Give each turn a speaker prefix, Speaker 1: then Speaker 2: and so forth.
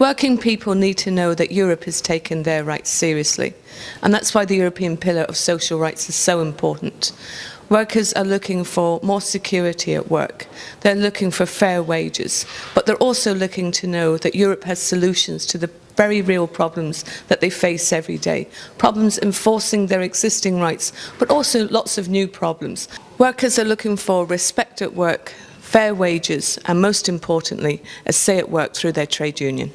Speaker 1: Working people need to know that Europe has taken their rights seriously, and that's why the European Pillar of Social Rights is so important. Workers are looking for more security at work. They're looking for fair wages, but they're also looking to know that Europe has solutions to the very real problems that they face every day. Problems enforcing their existing rights, but also lots of new problems. Workers are looking for respect at work, fair wages, and most importantly, a say at work through their trade union.